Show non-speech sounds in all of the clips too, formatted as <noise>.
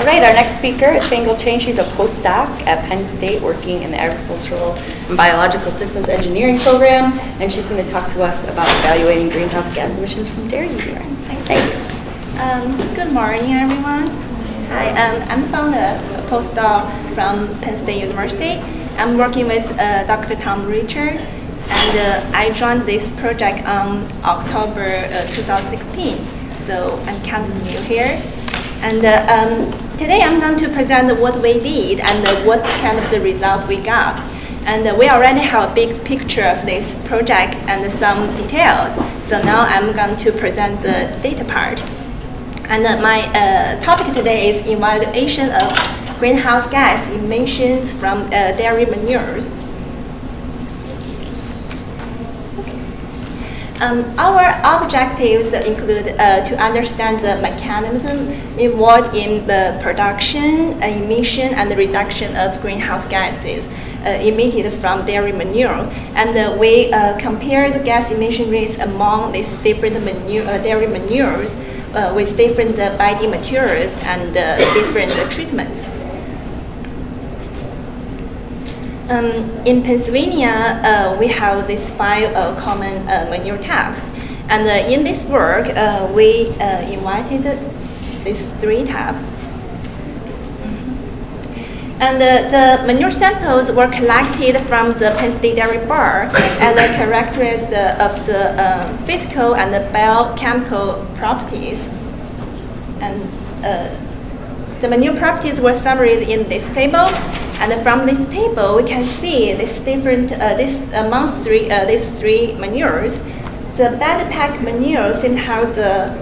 All right, our next speaker is Fangle Chain. She's a postdoc at Penn State working in the Agricultural and Biological Systems Engineering program, and she's going to talk to us about evaluating greenhouse gas emissions from dairy urine. Thanks. Um, good morning, everyone. Hi, um, I'm from the postdoc from Penn State University. I'm working with uh, Dr. Tom Richard, and uh, I joined this project on October uh, 2016. So I'm kind of new here. And uh, um, today I'm going to present what we did and what kind of the result we got. And we already have a big picture of this project and some details. So now I'm going to present the data part. And uh, my uh, topic today is evaluation of greenhouse gas emissions from uh, dairy manures. Um, our objectives include uh, to understand the mechanism involved in the production, uh, emission, and reduction of greenhouse gases uh, emitted from dairy manure. And uh, we uh, compare the gas emission rates among these different manure, uh, dairy manures with different bedding materials and different treatments. Um, in Pennsylvania, uh, we have these five uh, common uh, manure types. And uh, in this work, uh, we uh, invited these three types. And the manure samples were collected from the Penn State Dairy Bar and characterized of the physical and the biochemical properties. And the manure properties were summarized in this table. And from this table, we can see this different, uh, this amongst three, uh, these three manures, the bed pack manure seems to have the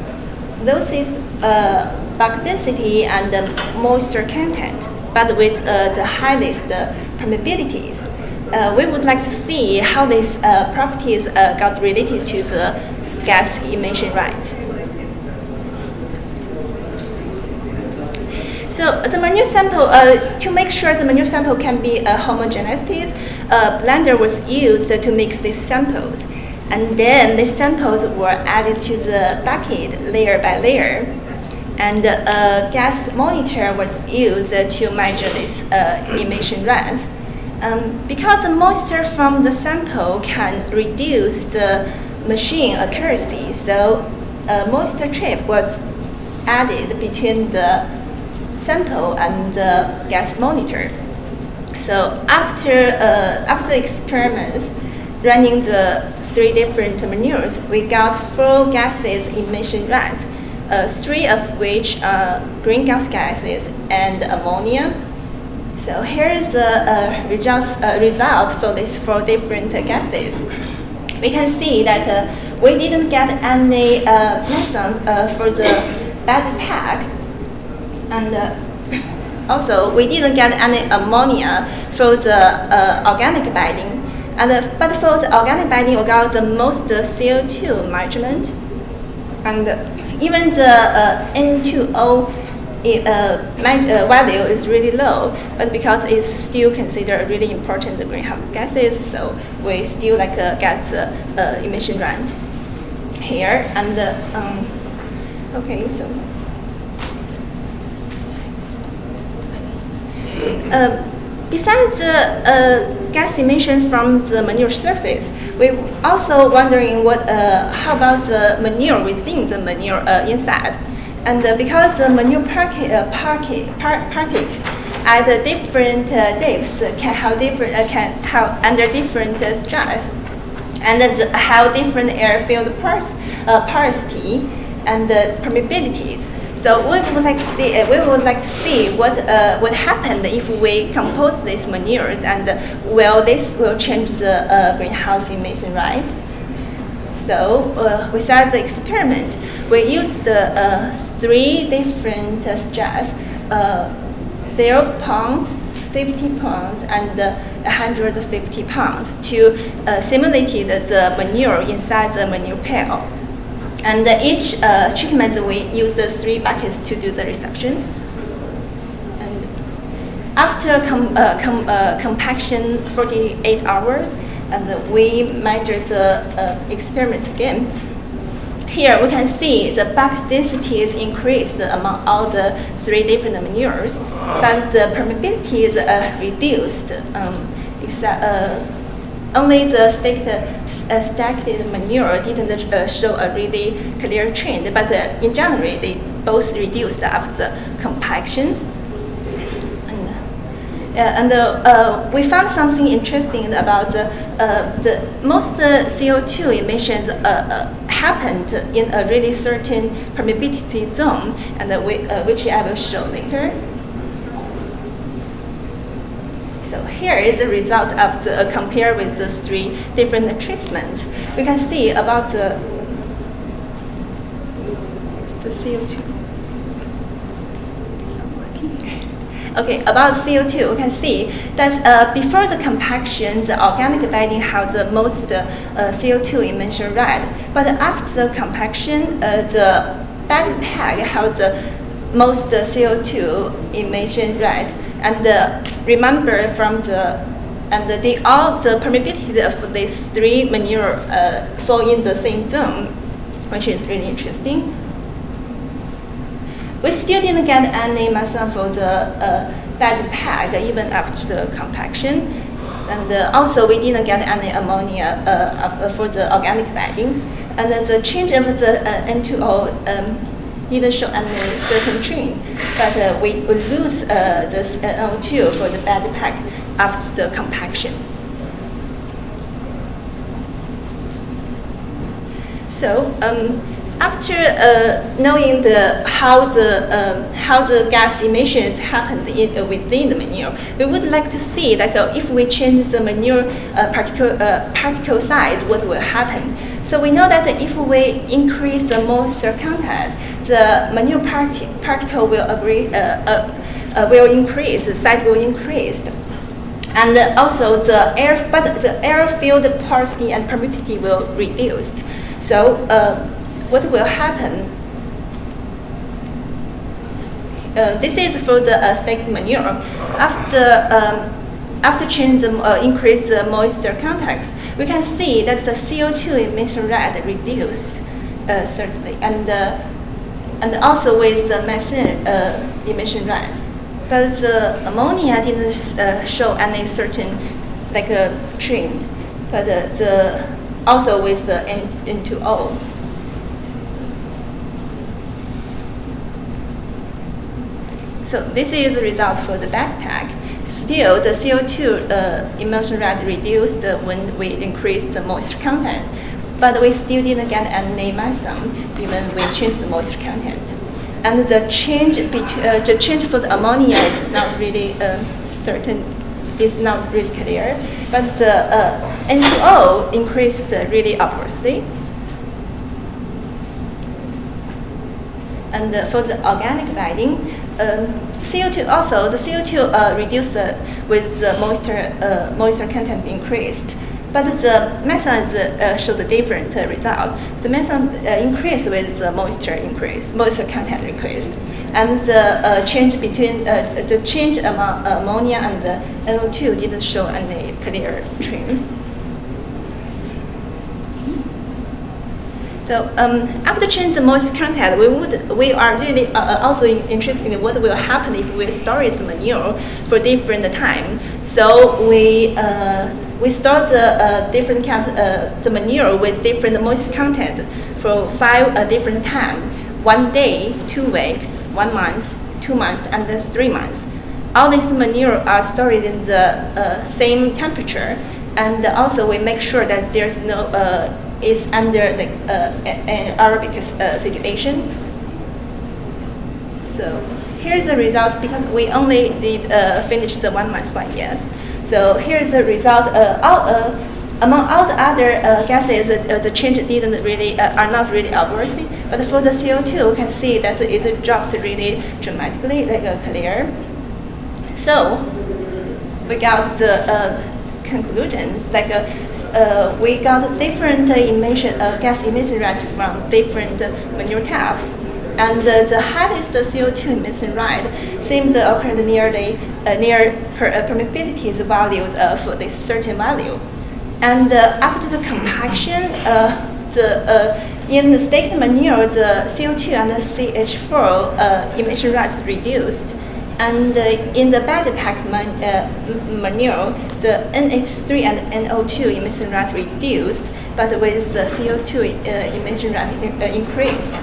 lowest uh, bulk density and the moisture content, but with uh, the highest permeabilities. Uh, we would like to see how these uh, properties got related to the gas emission rate. So the manure sample, uh, to make sure the manure sample can be uh, homogeneous, a blender was used to mix these samples. And then the samples were added to the bucket layer by layer. And a gas monitor was used to measure these uh, emission rates. Um, because the moisture from the sample can reduce the machine accuracy, so a moisture trap was added between the sample and the gas monitor. So after, uh, after experiments, running the three different manures, we got four gases emission rates, uh, three of which are greenhouse gases and ammonia. So here's the uh, results, uh, result for these four different gases. We can see that uh, we didn't get any uh, methane for the bed pack and uh, also, we didn't get any ammonia for the uh, organic bedding. And, uh, but for the organic bedding, we got the most CO2 measurement. And even the uh, N2O uh, value is really low, but because it's still considered a really important greenhouse gases, so we still like uh, get the emission rate here. And um, okay, so. Uh, besides the uh, gas emission from the manure surface, we also wondering what, uh, how about the manure within the manure uh, inside? And uh, because the manure uh, parti par particles at different depths can have different can have under different stress, and how different air-filled porosity and permeabilities. So we would like to see, uh, we would like to see what uh, what happened if we compose these manures and uh, will this will change the uh, greenhouse emission, right? So uh, without the experiment, we used the uh, three different stress, zero pounds, 50 pounds, and 150 pounds to simulate the manure inside the manure pail. And each uh, treatment, we use the three buckets to do the reception. And after com uh, com uh, compaction, 48 hours, and we measure the uh, experiments again. here we can see the bulk density is increased among all the three different manures, but the permeability is uh, reduced. Um, except, uh, only the stacked, uh, stacked manure didn't uh, show a really clear trend, but uh, in general, they both reduced after compaction. Uh, and uh, we found something interesting about the, uh, the most CO2 emissions happened in a really certain permeability zone, and we, which I will show later. So here is the result of the compare with these three different treatments. We can see about the the CO2. Okay, about CO2, we can see that uh, before the compaction, the organic bedding had the most uh, CO2 emission rate. But after the compaction, uh, the bed pack had the most CO2 emission rate. And uh, remember from the and they all the permeability of these three manure uh, fall in the same zone, which is really interesting. We still didn't get any methane for the uh, bed pack even after the compaction. And uh, also we didn't get any ammonia uh, for the organic bedding. And the change of the uh, N2O um, didn't show any certain trend, but uh, we would lose this NO2 for the bed pack after the compaction. So um, after uh, knowing the how the um, how the gas emissions happened in, uh, within the manure, we would like to see like uh, if we change the manure uh, particle uh, particle size, what will happen? So we know that if we increase the moisture content, the manure parti particle will agree uh, will increase, the size will increase. And also the air, but the air-filled porosity and permeability will reduce. So what will happen? Uh, this is for the uh, stacked manure. After um, after change the uh, increase the moisture context, we can see that the CO2 emission rate reduced uh, certainly, and uh, and also with the methane uh, emission rate. But the ammonia didn't uh, show any certain like a trend, but the also with the N N2O. So this is the result for the bed pack. Still, the CO2 uh, emission rate reduced when we increased the moisture content, but we still didn't get any methane even we changed the moisture content. And the change, uh, the change for the ammonia is not really uh, certain, is not really clear, but the uh, N2O increased really upwardly. And for the organic bedding, um, CO2 also, the CO2 uh, reduced with the moisture, uh, moisture content increased. But the methane uh, shows a different uh, result. The methane uh, increased with the moisture increase, moisture content increased. And the uh, change between, the change among ammonia and the NO2 didn't show any clear trend. So um, after change the moisture content, we would we are really uh, uh also interested in what will happen if we store this manure for different time. So we uh, we store the uh, different uh, the manure with different moisture content for five uh, different time. One day, two weeks, one month, two months, and three months. All these manure are stored in the same temperature, and also we make sure that there's no is under the, uh, anaerobic uh, situation. So here's the result because we only did uh, finish the one month one yet. So here's the result. All, among all the other gases, the change didn't really are not really obvious. But for the CO2, you can see that it dropped really dramatically, like clear. So we got the conclusions. Like uh, uh, we got different uh, emission, uh, gas emission rates from different uh, manure types. And uh, the highest CO2 emission rate seemed to occur near per, permeability values of this certain value. And after the compaction, the in the stack manure, the CO2 and the CH4 uh, emission rates reduced. And uh, in the bed pack man, uh, manure, the NH3 and NO2 emission rate reduced, but with the CO2 uh, emission rate in- increased.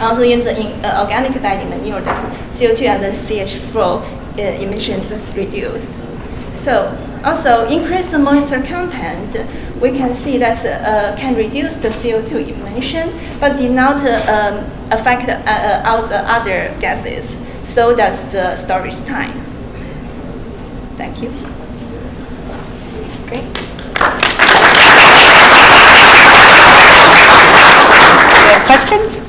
Also in the in, organic bedding manure, the CO2 and the CH4 uh, emissions is reduced. So also increased moisture content, we can see that uh, can reduce the CO2 emission, but did not uh, um, affect uh, all the other gases. So does the storage time. Thank you. Great. Questions?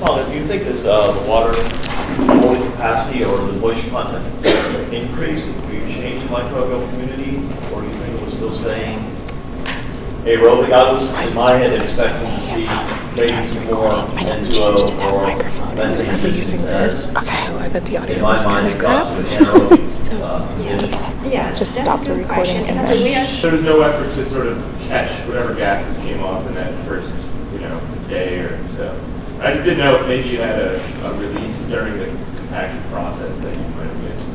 Well, do you think that uh, the water holding capacity or the moisture content increased, do you change the microbial community, or do you think it was still staying aerobic? I was, in my head, expecting to see maybe some more N2O or methane using as- this, so I bet the audio In my was kind of crap. to an anaerobic So, <laughs> uh, condition. Yes, Just stop the recording question. and then- we are There was no effort to sort of catch whatever gases came off in that first, you know, day or so. I just didn't know if maybe you had a, a release during the compaction process that you might have missed.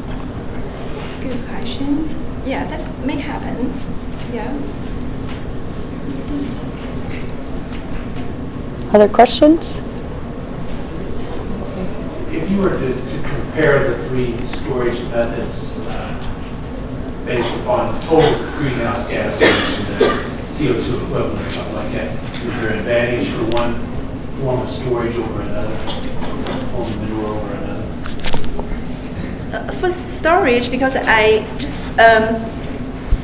It's good questions. Yeah, that may happen. Yeah. Other questions? If you were to to compare the three storage methods uh, based upon total greenhouse gas emissions and CO2 equivalent or something like that, is there an advantage for one form of storage over another, form of manure over another? Uh, for storage, because I just um,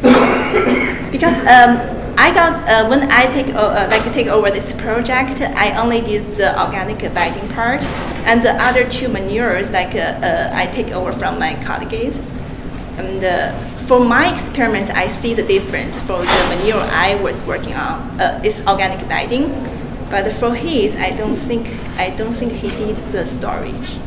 <coughs> because um, I got uh, when I take uh, like take over this project, I only did the organic bedding part, and the other two manures like uh, uh, I take over from my colleagues. And uh, for my experiments, I see the difference for the manure I was working on uh, is organic bedding, but for his, I don't think I don't think he did the storage.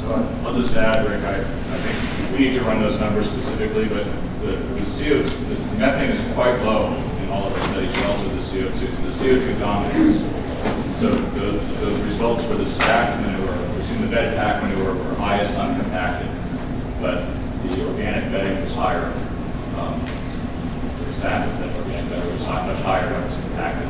So I'll just add, Rick, I, I think we need to run those numbers specifically, but the, the CO, this methane is quite low in all of our studies relative to the CO2. So the CO2 dominates. So the, those results for the stack manure, excuse the bed pack manure were highest uncompacted, but the organic bedding was higher. Um, The stack of organic bedding was high- much higher when it compacted.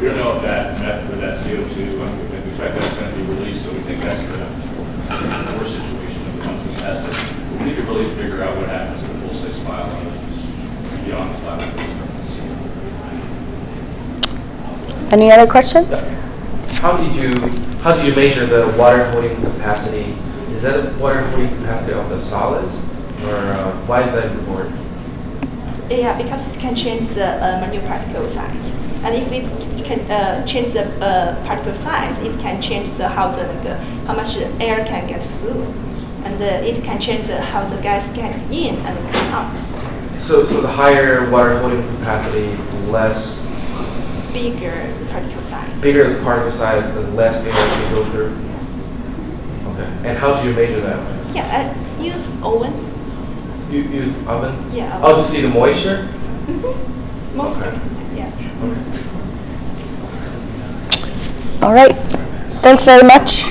We don't know if that met with that CO2, when we we expect that's going to be released, so we think that's the worst situation of the ones we tested. We need to really figure out what happens to the full six mile ranges beyond this purpose. Any other questions? How did you, how did you measure the water holding capacity? Is that the water holding capacity of the solids? Or uh, why is that important? Yeah, because it can change the uh, manure particle size. And if it can uh, change the uh, particle size, it can change the how the like, uh, how much air can get through, and uh, it can change the, how the gas get in and come out. So, so the higher water holding capacity, less, Bigger particle size. bigger the particle size, the less air can go through? Okay. And how do you measure that? Yeah, I use oven. You use oven? Yeah. Oh, to see the moisture? Mm-hmm. Most Okay. yeah. Okay. All right. Thanks very much.